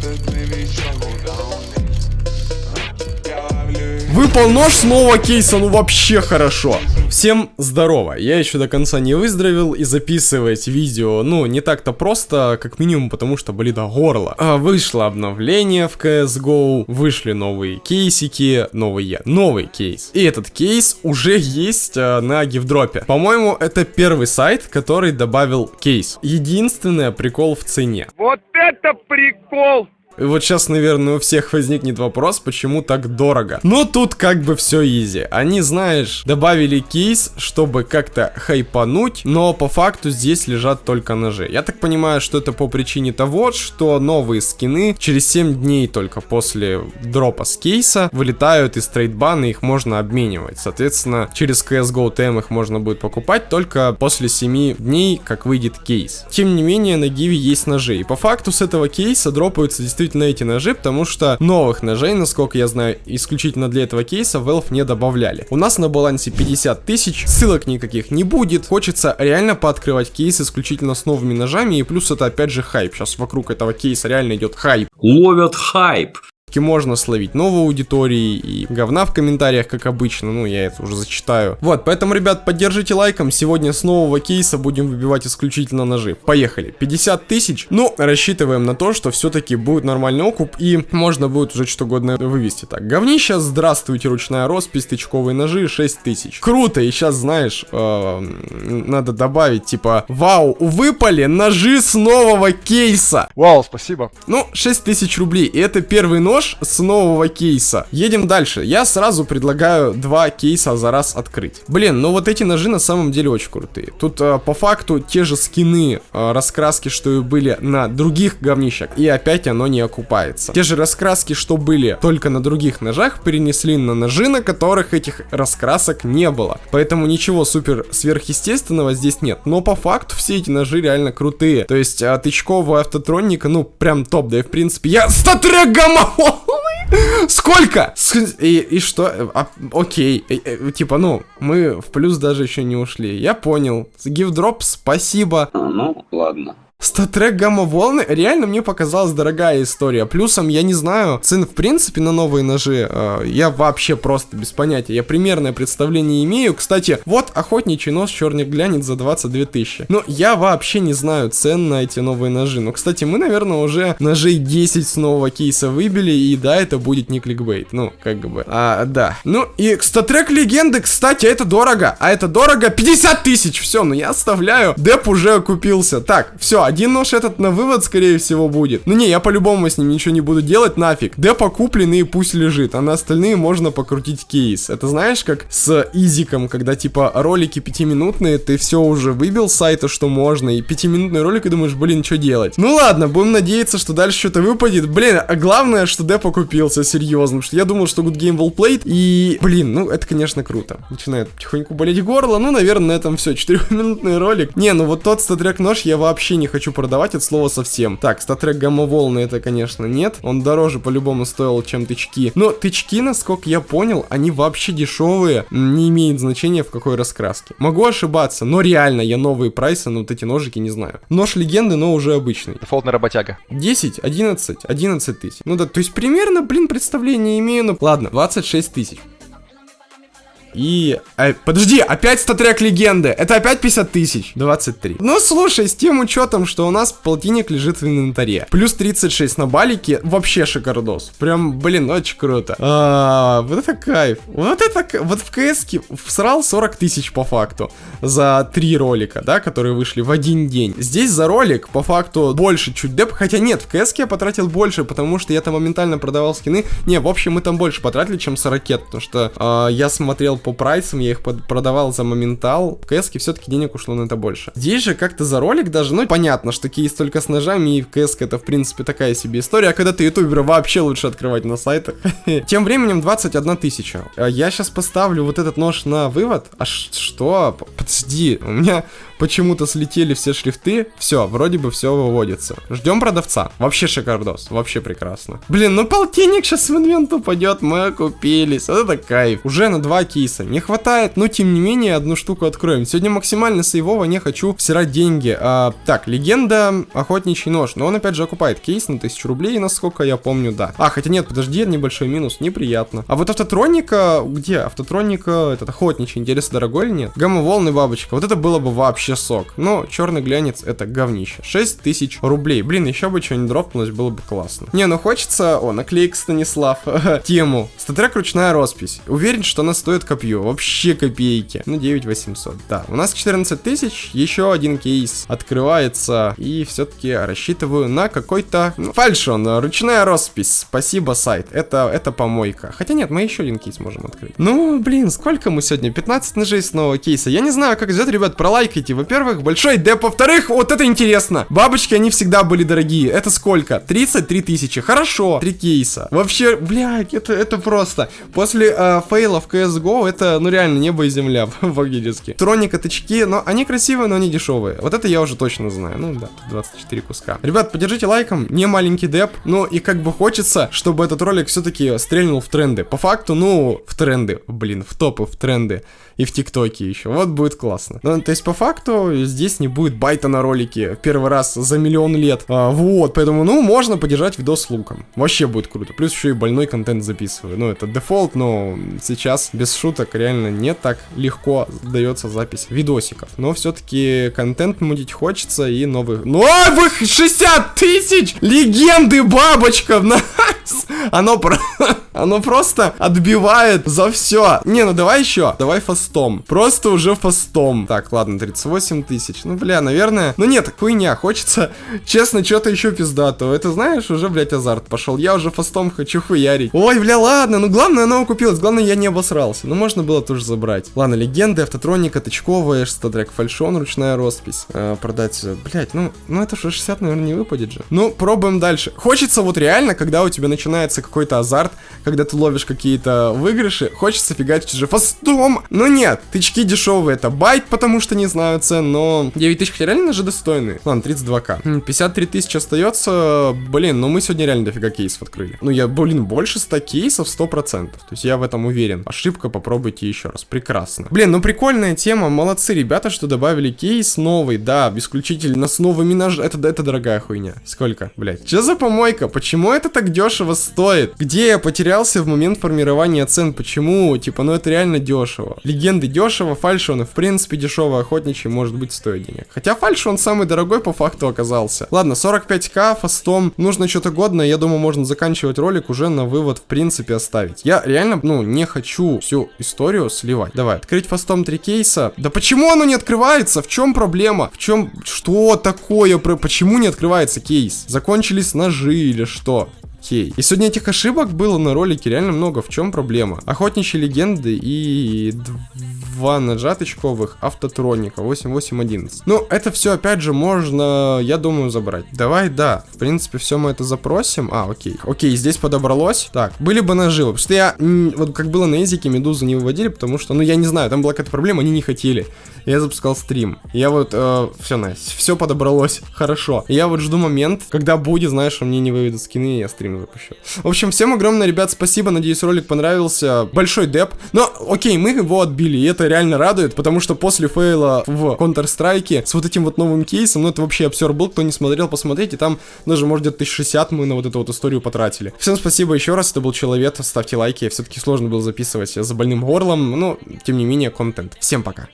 that baby trouble Выпал нож с кейса, ну вообще хорошо. Всем здорово, я еще до конца не выздоровел и записывать видео, ну, не так-то просто, как минимум, потому что болит горло. А, вышло обновление в CSGO, вышли новые кейсики, новые, новый кейс. И этот кейс уже есть а, на гифдропе. По-моему, это первый сайт, который добавил кейс. Единственное, прикол в цене. Вот это прикол! Вот сейчас, наверное, у всех возникнет вопрос, почему так дорого. Но тут как бы все изи. Они, знаешь, добавили кейс, чтобы как-то хайпануть, но по факту здесь лежат только ножи. Я так понимаю, что это по причине того, что новые скины через 7 дней только после дропа с кейса вылетают из трейдбана, их можно обменивать. Соответственно, через CSGO TM их можно будет покупать только после 7 дней, как выйдет кейс. Тем не менее, на Гиви есть ножи. И по факту с этого кейса дропаются действительно действительно эти ножи, потому что новых ножей, насколько я знаю, исключительно для этого кейса Valve не добавляли. У нас на балансе 50 тысяч, ссылок никаких не будет. Хочется реально пооткрывать кейс исключительно с новыми ножами, и плюс это опять же хайп. Сейчас вокруг этого кейса реально идет хайп. Ловят хайп можно словить новые аудитории и говна в комментариях, как обычно, ну, я это уже зачитаю. Вот, поэтому, ребят, поддержите лайком, сегодня с нового кейса будем выбивать исключительно ножи. Поехали, 50 тысяч, ну, рассчитываем на то, что все-таки будет нормальный окуп и можно будет уже что угодно вывести. Так, говнище, здравствуйте, ручная роспись, тычковые ножи, 6 тысяч. Круто, и сейчас, знаешь, э, надо добавить, типа, вау, выпали ножи с нового кейса. Вау, спасибо. Ну, 6 тысяч рублей, и это первый нож, нож с нового кейса. Едем дальше. Я сразу предлагаю два кейса за раз открыть. Блин, ну вот эти ножи на самом деле очень крутые. Тут а, по факту те же скины, а, раскраски, что и были на других говнищах. И опять оно не окупается. Те же раскраски, что были только на других ножах, перенесли на ножи, на которых этих раскрасок не было. Поэтому ничего супер сверхъестественного здесь нет. Но по факту все эти ножи реально крутые. То есть а, тычкового автотроника, ну прям топ. Да и в принципе я... Статрек гамма! Сколько? И, и что? А, окей. И, и, типа, ну, мы в плюс даже еще не ушли. Я понял. Drop, спасибо. А, ну, ладно. Статрек гамма-волны реально мне показалась дорогая история. Плюсом, я не знаю, цен в принципе на новые ножи, э, я вообще просто без понятия. Я примерное представление имею. Кстати, вот охотничий нож черный глянец за 22 тысячи. Но я вообще не знаю цен на эти новые ножи. Но, кстати, мы, наверное, уже ножей 10 с нового кейса выбили, и да, это будет не кликбейт. Ну, как бы, а, да. Ну, и статрек легенды, кстати, это дорого. А это дорого 50 тысяч. Все, ну я оставляю. Деп уже окупился. Так, все, один нож этот на вывод, скорее всего, будет. Ну не, я по-любому с ним ничего не буду делать, нафиг. Депо купленный, пусть лежит, а на остальные можно покрутить кейс. Это знаешь, как с изиком, когда типа ролики пятиминутные, ты все уже выбил с сайта, что можно, и пятиминутный ролик, и думаешь, блин, что делать? Ну ладно, будем надеяться, что дальше что-то выпадет. Блин, а главное, что депо купился, серьезно, что я думал, что good game well played, и, блин, ну это, конечно, круто. Начинает потихоньку болеть горло, ну, наверное, на этом все. Четырехминутный ролик. Не, ну вот тот статрек нож я вообще не хочу хочу продавать от слова совсем. Так, статрек гамма-волны это, конечно, нет. Он дороже по-любому стоил, чем тычки. Но тычки, насколько я понял, они вообще дешевые. Не имеет значения в какой раскраске. Могу ошибаться, но реально я новые прайсы на вот эти ножики не знаю. Нож легенды, но уже обычный. Дефолтная работяга. 10, 11, 11 тысяч. Ну да, то есть примерно, блин, представление имею, но... Ладно, 26 тысяч. И... А, подожди, опять статрек легенды. Это опять 50 тысяч. 23. Ну, слушай, с тем учетом, что у нас полтинник лежит в инвентаре. Плюс 36 на балике. Вообще шикардос. Прям, блин, очень круто. А, вот это кайф. Вот это... Вот в кс всрал 40 тысяч по факту. За три ролика, да, которые вышли в один день. Здесь за ролик, по факту, больше чуть деп. Хотя нет, в кс я потратил больше, потому что я там моментально продавал скины. Не, в общем, мы там больше потратили, чем с ракет. Потому что а, я смотрел по прайсам, я их продавал за моментал. В кс все-таки денег ушло на это больше. Здесь же как-то за ролик даже, ну, понятно, что кейс только с ножами, и в кс это, в принципе, такая себе история. А когда ты ютубера, вообще лучше открывать на сайтах. Тем временем 21 тысяча. А я сейчас поставлю вот этот нож на вывод. А что? Подожди, у меня почему-то слетели все шрифты. Все, вроде бы все выводится. Ждем продавца. Вообще шикардос, вообще прекрасно. Блин, ну полтинник сейчас в инвент упадет, мы окупились. Вот это кайф. Уже на два кейса. Не хватает, но тем не менее одну штуку откроем. Сегодня максимально сейвово не хочу всирать деньги. А, так, легенда охотничий нож. Но он опять же окупает кейс на 1000 рублей, насколько я помню, да. А, хотя нет, подожди, небольшой минус, неприятно. А вот автотроника, где? Автотроника, этот охотничий, интересно, дорогой или нет? Гамма-волны, бабочка, вот это было бы вообще сок. Но черный глянец это говнище. 6000 рублей. Блин, еще бы что-нибудь дропнулось, было бы классно. Не, ну хочется... О, наклейка Станислав. Тему. StatTrak ручная роспись. Уверен, что она стоит копье. Вообще копейки. Ну, 9800. Да, у нас 14 тысяч. Еще один кейс открывается. И все-таки рассчитываю на какой-то... Ну, фальшон. Ручная роспись. Спасибо, сайт. Это, это помойка. Хотя нет, мы еще один кейс можем открыть. Ну, блин, сколько мы сегодня? 15 ножей с нового кейса. Я не знаю, как идет, ребят, пролайкайте. Во-первых, большой деп. Во-вторых, вот это интересно. Бабочки, они всегда были дорогие. Это сколько? 33 тысячи. Хорошо. Три кейса. Вообще, блядь, это, это просто. После э, фейла в CSGO, это, ну реально, небо и земля, фактически. Троника, тычки, но они красивые, но они дешевые. Вот это я уже точно знаю. Ну да, 24 куска. Ребят, поддержите лайком. Не маленький деп. Ну и как бы хочется, чтобы этот ролик все-таки стрельнул в тренды. По факту, ну, в тренды. Блин, в топы, в тренды и в ТикТоке еще. Вот будет классно. Ну, то есть, по факту, здесь не будет байта на ролике первый раз за миллион лет. А, вот, поэтому, ну, можно поддержать видос лайком. Вообще будет круто. Плюс еще и больной контент записываю. Ну, это дефолт, но сейчас, без шуток, реально не так легко дается запись видосиков. Но все-таки контент мутить хочется и новых... Ну, а, вы 60 тысяч! Легенды бабочка! Оно, про... Оно просто отбивает за все. Не, ну давай еще. Давай фастом. Просто уже фастом. Так, ладно, 38 тысяч. Ну, бля, наверное... Ну нет, хуйня. Хочется, честно, что-то еще пиздатого. Это, знаешь, уже, блядь, азарт пошел. Я уже фастом хочу хуярить. Ой, бля, ладно. Ну, главное, оно купилось. Главное, я не обосрался. Ну, можно было тоже забрать. Ладно, легенды, автотроника, тычковая, статрек фальшон, ручная роспись. Э, продать, блядь, ну, ну это же 60, наверное, не выпадет же. Ну, пробуем дальше. Хочется вот реально, когда у тебя начинается какой-то азарт, когда ты ловишь какие-то выигрыши, хочется фигачить уже фастом. Но нет, тычки дешевые, это байт, потому что не знаю цен, но 9 тысяч реально же достойные. Ладно, 32к. 53 тысячи остается, блин, ну мы сегодня реально дофига кейсов открыли. Ну я, блин, больше 100 кейсов 100%. То есть я в этом уверен. Ошибка, попробуйте еще раз. Прекрасно. Блин, ну прикольная тема, молодцы ребята, что добавили кейс новый, да, исключительно с новыми ножами. Это, это дорогая хуйня. Сколько, блядь? Что за помойка? Почему это так дешево стоит? Где я потерялся в момент формирования цен? Почему? Типа, ну это реально дешево. Легенды дешево, фальш он, в принципе, дешевый охотничий может быть стоит денег. Хотя фальш он самый дорогой по факту оказался. Ладно, 45к фастом. Нужно что-то годное, я думаю, можно заканчивать ролик уже на вывод, в принципе, оставить. Я реально, ну, не хочу всю историю сливать. Давай, открыть фастом три кейса. Да почему оно не открывается? В чем проблема? В чем... Что такое? Почему не открывается кейс? Закончились ножи или что? Окей. И сегодня этих ошибок было на ролике реально много. В чем проблема? Охотничьи легенды и два нажаточковых автотроника 8811. Ну, это все, опять же, можно, я думаю, забрать. Давай, да. В принципе, все мы это запросим. А, окей. Окей, здесь подобралось. Так, были бы наживы. Потому что я, вот как было на языке, медузу не выводили, потому что, ну, я не знаю, там была какая-то проблема, они не хотели. Я запускал стрим. Я вот, э, все, Настя, все подобралось. Хорошо. Я вот жду момент, когда будет, знаешь, мне не выведут скины, и я стрим запущу. В общем, всем огромное, ребят, спасибо. Надеюсь, ролик понравился. Большой деп. Но, окей, мы его отбили, и это реально радует, потому что после фейла в Counter-Strike с вот этим вот новым кейсом, ну, это вообще обсер был. Кто не смотрел, посмотрите. Там даже, может, где-то 1060 мы на вот эту вот историю потратили. Всем спасибо еще раз. Это был Человек. Ставьте лайки. Все-таки сложно было записывать за больным горлом. Но, тем не менее, контент. Всем пока.